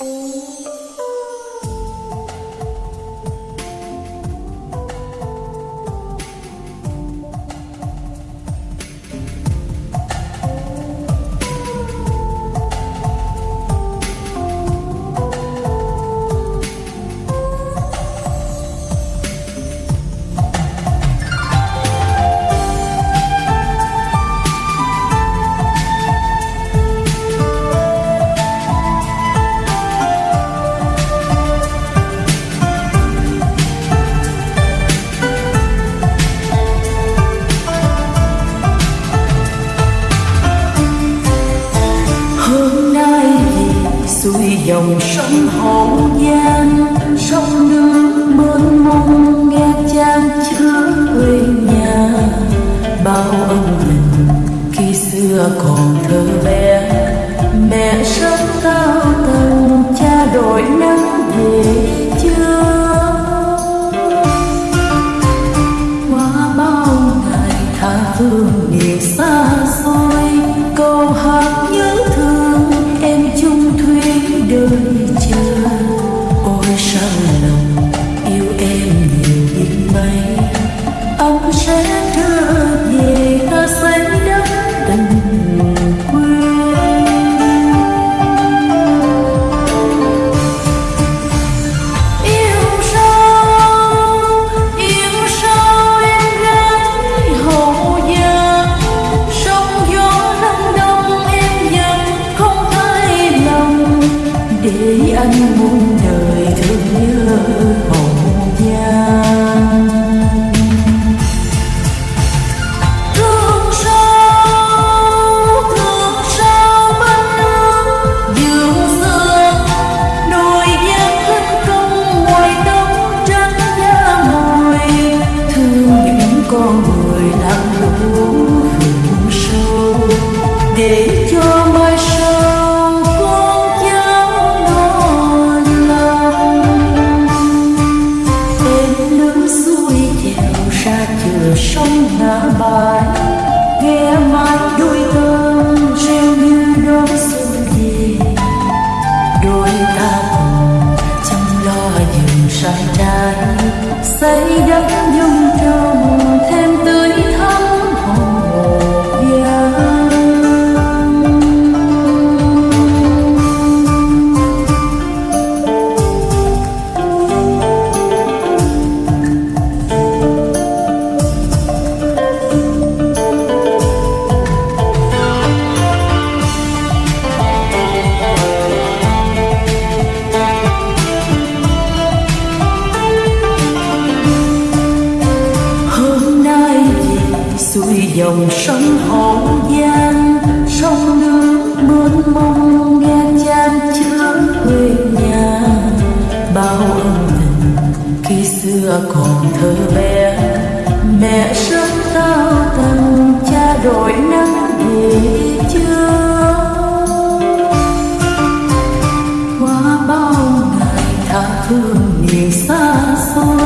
Música dòng sông hậu giang, sông nước mênh mông, nghe chan chứa quê nhà. Bao ân tình khi xưa còn thơ bé, mẹ sớm cao tầng cha đổi nắng về. 在人。không đen chan chữ quê nhà, bao ân tình khi xưa còn thơ bé. Mẹ sớm tao tần cha đổi nắng về chưa qua bao ngày tha phương miền xa xôi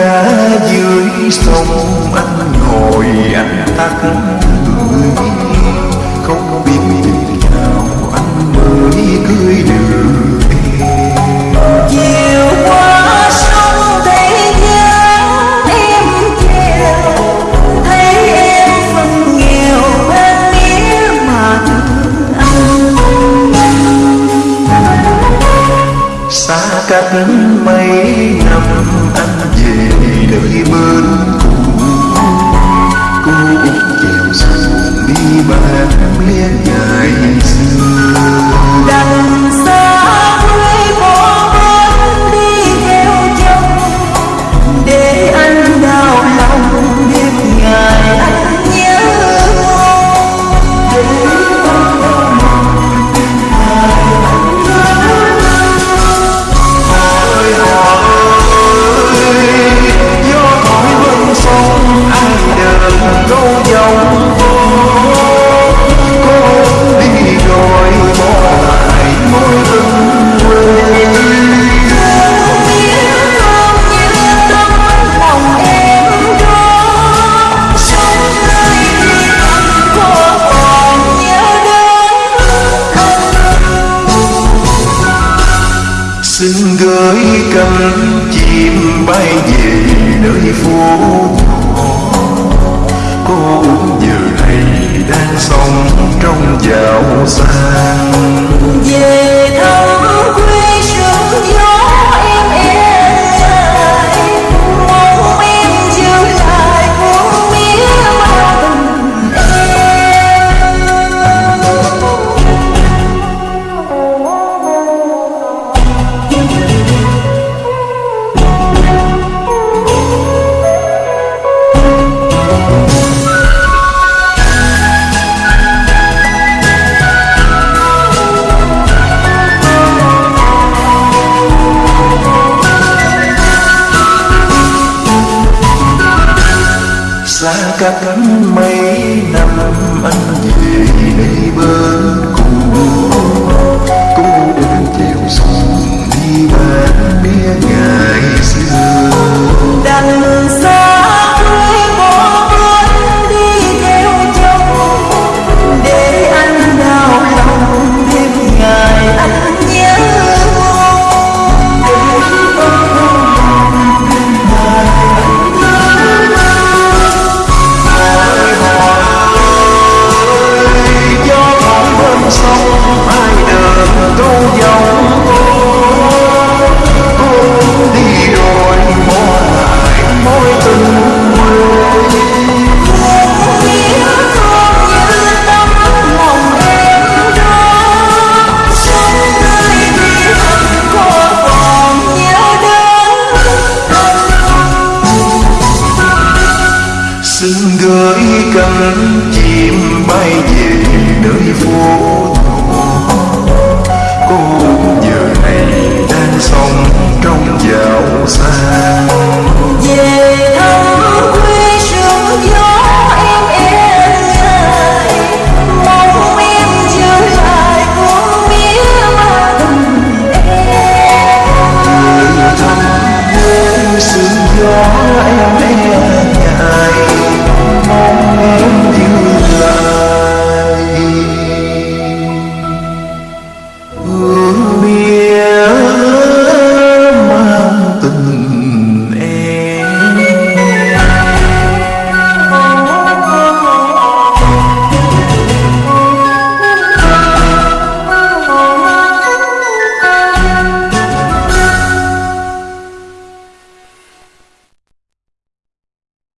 cá dưới sông anh ngồi anh tắt người không biết tình nào anh mới cười được chiều qua sông thấy dáng em treo thấy em phần nghèo bên nghĩa mặt anh. Xa cách cánh chim bay về nơi phố nhỏ cô giờ này đang sống trong giàu sang yeah. как? cánh chim bay về nơi phố thổ cô giờ này đang sống trong giàu sang yeah.